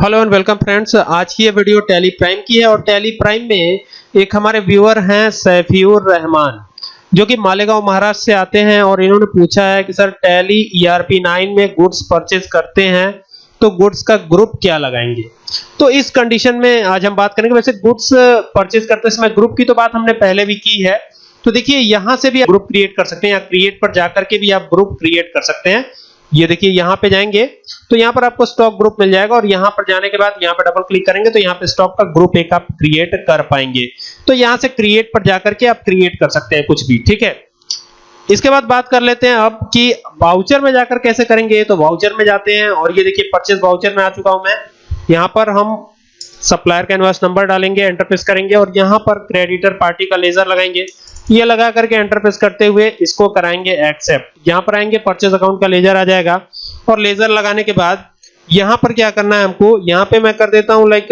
Hello and welcome friends आज की ये वीडियो टैली प्राइम की है और टैली प्राइम में एक हमारे व्यूअर हैं सैफियुर रहमान, जो कि मालेगांव महाराष्ट्र से आते हैं और इन्होंने पूछा है कि, सर टैली ईआरपी 9 में गुड्स परचेज करते हैं तो गुड्स का ग्रुप क्या लगाएँगे? तो इस कंडीशन में आज हम बात करेंगे। वैसे गुड्स परचेज करते समय ग्रुप की तो बात हमने पहले भी की है। तो देखिए, यहाँ से भी आप ग्रुप क्रिएट कर सकते हैं या क्रिएट पर जाकर के भी आप ग्रुप क्रिएट कर सकते हैं। ये देखिए, यहाँ पे जाएँगे। तो यहाँ पर आपको स्टॉक ग्रुप मिल जाएगा और यहाँ पर जाने के बाद यहाँ पर डबल क्लिक करेंगे तो यहाँ पे स्टॉक का ग्रुप एक आप क्रिएट कर पाएँगे। तो यहाँ से क्रिएट पर जाकर के आप क्रिएट कर सकते हैं कुछ भी, ठीक है? इसके बाद बात कर लेते हैं अब कि वाउचर में जाकर कैसे करेंगे। तो वाउचर में जाते हैं और ये देखिए परचेज वाउचर में आ चुका हूँ मैं। यहाँ पर हम सप्लायर का इनवॉइस नंबर डालेंगे एंटर प्रेस करेंगे और यहाँ पर क्रेडिटर पार्टी का लेजर लगाएँगे। ये लगा करके एंटर प्रेस करते हुए इसको कराएँगे एक्सेप्ट यहाँ पर आएँगे परचेज अकाउंट का लेजर आ जाएगा। और लेजर लगाने के बाद यहाँ पर क्या करना है हमको? यहाँ पे मैं कर देता हूँ लाइक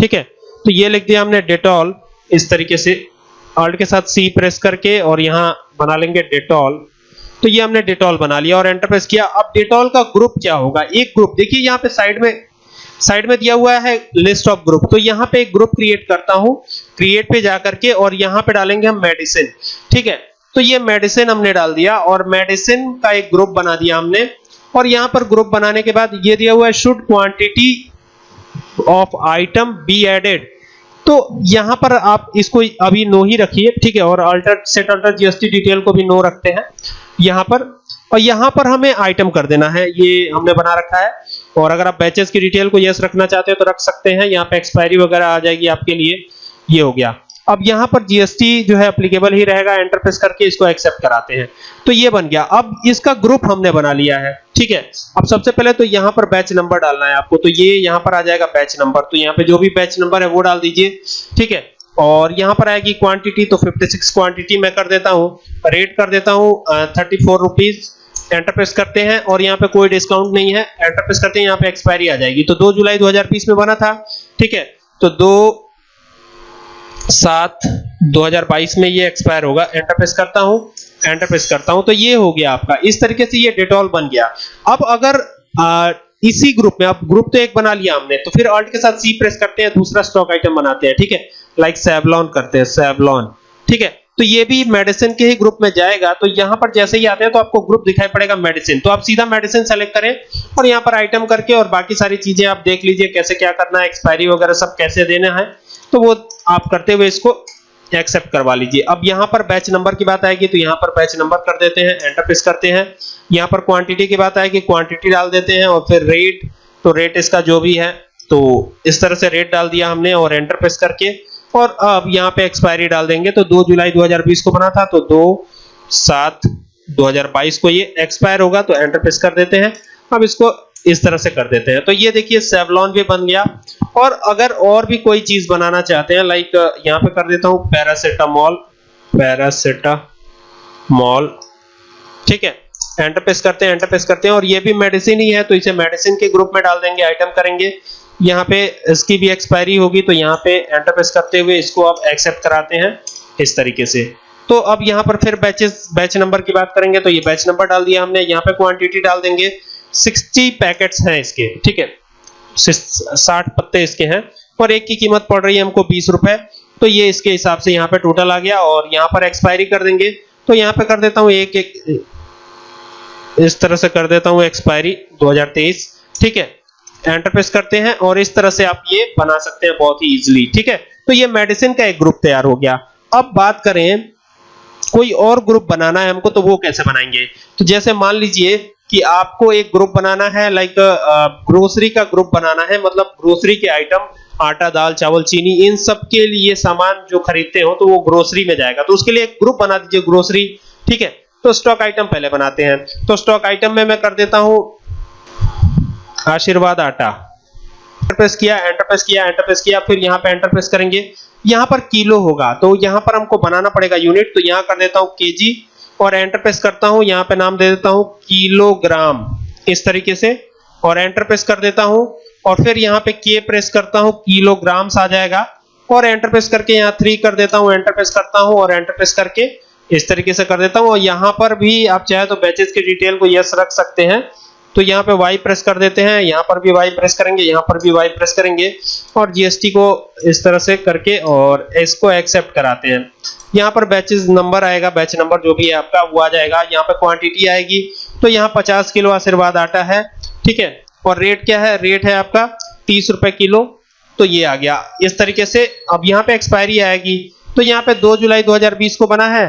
ठीक है? तो ये लिख दिया हमने डेटॉल इस तरीके से ऑल्ट के साथ सी प्रेस करके और यहाँ बना लेंगे डेटॉल तो ये हमने डेटॉल बना लिया और एंटर प्रेस किया। अब डेटॉल का ग्रुप क्या होगा? एक ग्रुप देखिए यहाँ पे साइड में साइड में दिया हुआ है लिस्ट ऑफ़ ग्रुप तो यहाँ पे एक ग्रुप क्रिएट करता हूँ। क्रिएट पे जाकर के और यहाँ पे डालेंगे हम मेडिसिन ठीक है? तो ये मेडिसिन हमने डाल दिया और मेडिसिन का एक ग्रुप बना दिया हमने। और यहाँ पर ग्रुप बनाने के बाद ये दिया हुआ है should quantity of item be added तो यहाँ पर आप इसको अभी नो ही रखिए, ठीक है, और alter set alter GST detail को भी नो रखते हैं यहाँ पर। और यहाँ पर हमें आइटम कर देना है, ये हमने बना रखा है। और अगर आप बैचेस की डिटेल को यस रखना चाहते हो तो रख सकते हैं, यहाँ पे एक्सपायरी वगैरह आ जाएगी आपके लिए, ये हो गया। अब यहाँ पर जीएसटी जो है एप्लीकेबल ही रहेगा एंटर करके इसको एक्सेप्ट कराते हैं। तो ये बन गया। अब इसका ग्रुप हमने बना लिया है, ठीक है? अब सबसे पहले तो यहाँ पर बैच नंबर डालना है आपको। तो ये यहाँ पर आ जाएगा बैच नंबर तो यहाँ पे जो भी बैच नंबर है वो डाल दीजिए, ठीक है? और यहाँ पर आएगी क्वांटिटी तो 56 क्वांटिटी मैं कर देता हूँ। रेट कर देता हूँ थर्टी फोर एंटर प्रेस करते हैं और यहाँ पे कोई डिस्काउंट नहीं है। एंटर प्रेस करते हैं, यहाँ पे एक्सपायरी आ जाएगी। तो 2 जुलाई 2020 में बना था, ठीक है? तो 2 सात 2022 में ये एक्सपायर होगा। एंटरप्रेस करता हूँ एंटरप्रेस करता हूँ तो ये हो गया आपका। इस तरीके से ये डेटॉल बन गया। अब अगर आ, इसी ग्रुप में आप ग्रुप तो एक बना लिया हमने तो फिर ऑल्ट के साथ सी प्रेस करते हैं दूसरा स्टॉक आइटम बनाते हैं ठीक है? लाइक सेवलॉन करते हैं सेवलॉन ठीक है? तो ये भी मेडिसिन के ही ग्रुप में जाएगा। तो यहाँ पर जैसे ही आते हैं तो आपको ग्रुप दिखाई पड़ेगा मेडिसिन तो आप सीधा मेडिसिन सेलेक्ट करें और यहाँ पर आइटम करके और बाकी सारी चीज़ें आप देख लीजिए, कैसे क्या करना है एक्सपायरी वगैरह सब कैसे देना है। तो वो आप करते हुए इसको एक्सेप्ट करवा लीजिए। अब यहाँ पर बैच नंबर की बात आएगी तो यहाँ पर बैच नंबर कर देते हैं एंटर प्रेस करते हैं। यहाँ पर क्वांटिटी की बात आएगी क्वांटिटी डाल देते हैं और फिर रेट तो रेट इसका जो भी है तो इस तरह से रेट डाल दिया हमने और एंटर प्रेस करके और अब यहाँ पे एक्सपायरी डाल देंगे तो 2 जुलाई 2020 को बना था तो 2 7 2022 को ये एक्सपायर होगा तो एंटर प्रेस कर देते हैं। अब इसको इस तरह से कर देते हैं। तो ये देखिए सेवलॉन भी बन गया। और अगर और भी कोई चीज़ बनाना चाहते हैं लाइक यहाँ पे कर देता हूँ पैरासिटामोल पैरासिटामोल ठीक है? एंटर प्रेस करते हैं एंटर प्रेस करते हैं, और ये भी मेडिसिन ही है तो इसे मेडिसिन के ग्रुप में डाल देंगे आइटम करेंगे। यहाँ पे इसकी भी एक्सपायरी होगी तो यहाँ पे एंटर प्रेस करते हुए इसको आप एक्सेप्ट कराते हैं इस तरीके से। तो अब यहाँ पर फिर बैचेस बैच नंबर की बात करेंगे तो ये बैच नंबर डाल दिया हमने। यहाँ पे क्वांटिटी डाल देंगे। 60 पैकेट्स हैं इसके, ठीक है? 60 पत्ते इसके हैं। और एक की कीमत पड़ रही है हमको बीस रुपए। तो ये इसके हिसाब से यहाँ पे टोटल आ गया और यहाँ पर एक्सपायरी कर देंगे। तो यहाँ पे कर देता हूँ एक एक, इस तरह से कर देता हूँ एक्सपायरी 2023 ठीक है? एंटर प्रेस करते हैं और इस तरह से आप ये बना सकते हैं बहुत ही इजीली ठीक है? तो ये मेडिसिन का एक ग्रुप तैयार हो गया। अब बात करें, कोई और ग्रुप बनाना है हमको तो वो कैसे बनाएँगे? तो जैसे मान लीजिए कि आपको एक ग्रुप बनाना है लाइक ग्रोसरी का ग्रुप बनाना है मतलब ग्रोसरी के आइटम आटा, दाल, चावल, चीनी, इन सब के लिए सामान जो खरीदते हो तो वो ग्रोसरी में जाएगा। तो उसके लिए एक ग्रुप बना दीजिए ग्रोसरी ठीक है? तो स्टॉक आइटम पहले बनाते हैं। तो स्टॉक आइटम में मैं कर देता हूँ आशीर्वाद आटा। एंटर प्रेस किया एंटरप्रेस किया एंटरप्रेस किया, फिर यहाँ पे एंटरप्रेस करेंगे। यहाँ पर किलो होगा तो यहाँ पर हमको बनाना पड़ेगा यूनिट तो यहाँ कर देता हूँ केजी और एंटरप्रेस करता हूँ, यहाँ पे नाम दे देता हूँ किलोग्राम इस तरीके से। और एंटरप्रेस कर देता हूँ, और फिर यहाँ पे के प्रेस करता हूँ किलोग्राम्स आ जाएगा। और एंटरप्रेस करके यहाँ थ्री कर देता हूँ एंटरप्रेस करता हूँ और एंटरप्रेस करके इस तरीके से कर देता हूँ। और यहाँ पर भी आप चाहे तो बैचेस की डिटेल को यस रख सकते हैं। तो यहाँ पे वाई प्रेस कर देते हैं, यहाँ पर भी वाई प्रेस करेंगे, यहाँ पर भी वाई प्रेस करेंगे, और जीएसटी को इस तरह से करके और इसको एक्सेप्ट कराते हैं। यहाँ पर बैचेस नंबर आएगा बैच नंबर जो भी है आपका, वो आ जाएगा। यहाँ पे क्वांटिटी आएगी तो यहाँ 50 किलो आशीर्वाद आटा है, ठीक है? और रेट क्या है? रेट है आपका तीस रुपए किलो तो ये आ गया। इस तरीके से अब यहाँ पे एक्सपायरी आएगी। तो यहाँ पे 2 जुलाई 2020 को बना है,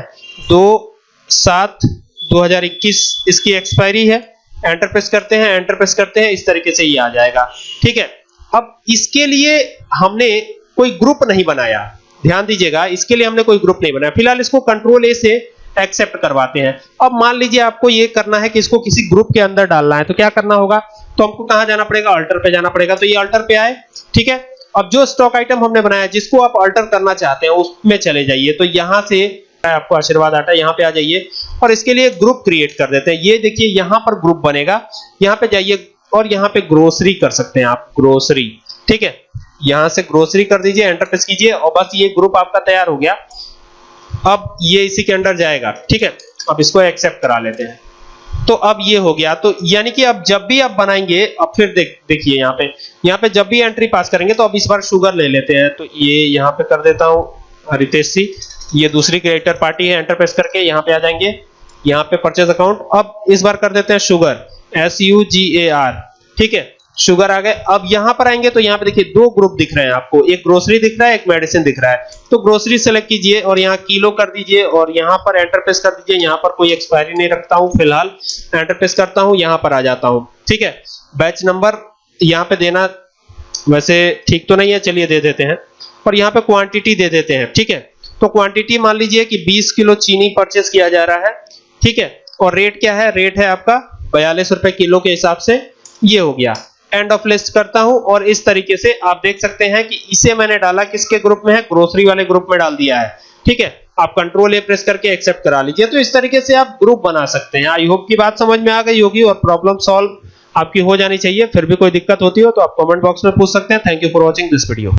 दो सात 2021 इसकी एक्सपायरी है। एंटर प्रेस करते हैं एंटर प्रेस करते हैं, इस तरीके से ये आ जाएगा। ठीक है? अब इसके लिए हमने कोई ग्रुप नहीं बनाया। ध्यान दीजिएगा, इसके लिए हमने कोई ग्रुप नहीं बनाया। फ़िलहाल इसको कंट्रोल ए से एक्सेप्ट करवाते हैं। अब मान लीजिए आपको ये करना है कि इसको किसी ग्रुप के अंदर डालना है तो क्या करना होगा? तो हमको कहाँ जाना पड़ेगा? अल्टर पे जाना पड़ेगा। तो ये अल्टर पे आए, ठीक है? अब जो स्टॉक आइटम हमने बनाया, जिसको आप अल्टर करना चाहते हैं, उसमें चले जाइए। तो यहाँ से आपको आशीर्वाद आटा यहाँ पे आ जाइए और इसके लिए ग्रुप क्रिएट कर देते हैं। ये देखिए, यहाँ पर ग्रुप बनेगा, यहाँ पे जाइए और यहाँ पे ग्रोसरी कर सकते हैं आप ग्रोसरी ठीक है? यहाँ से ग्रोसरी कर दीजिए एंटर प्रेस कीजिए और बस ये ग्रुप आपका तैयार हो गया। अब ये इसी के अंदर जाएगा, ठीक है? अब इसको एक्सेप्ट करा लेते हैं। तो अब ये हो गया तो यानी कि अब जब भी आप बनाएँगे, अब फिर देख, देखिए यहाँ पे यहाँ पे जब भी एंट्री पास करेंगे तो अब इस बार शुगर ले लेते हैं। तो ये यहाँ पे कर देता हूँ रितेश सी ये दूसरी क्रिएटर पार्टी है एंटर प्रेस करके यहाँ पे आ जाएँगे। यहाँ पे परचेज अकाउंट अब इस बार कर देते हैं sugar S U G A R ठीक है? शुगर आ गए। अब यहाँ पर आएँगे तो यहाँ पे देखिए दो ग्रुप दिख रहे हैं आपको। एक ग्रोसरी दिख रहा है, एक मेडिसिन दिख रहा है। तो ग्रोसरी सेलेक्ट कीजिए और यहाँ किलो कर दीजिए और यहाँ पर एंटर प्रेस कर दीजिए। यहाँ पर कोई एक्सपायरी नहीं रखता हूँ, फ़िलहाल एंटर प्रेस करता हूँ, यहाँ पर आ जाता हूँ। ठीक है? बैच नंबर यहाँ पे देना। वैसे ठीक तो नहीं है, चलिए दे देते हैं। और यहाँ पे क्वांटिटी दे देते हैं। ठीक है? तो क्वांटिटी मान लीजिए कि 20 किलो चीनी परचेस किया जा रहा है, ठीक है? और रेट क्या है? रेट है आपका बयालीस रुपए किलो के हिसाब से ये हो गया। एंड ऑफ़ लिस्ट करता हूँ और इस तरीके से आप देख सकते हैं कि इसे मैंने डाला किसके ग्रुप में है? ग्रोसरी वाले ग्रुप में डाल दिया है, ठीक है? आप कंट्रोल ए प्रेस करके एक्सेप्ट करा लीजिए। तो इस तरीके से आप ग्रुप बना सकते हैं। आई होप की बात समझ में आ गई होगी और प्रॉब्लम सॉल्व आपकी हो जानी चाहिए। फिर भी कोई दिक्कत होती हो तो आप कमेंट बॉक्स में पूछ सकते हैं। Thank you for watching this video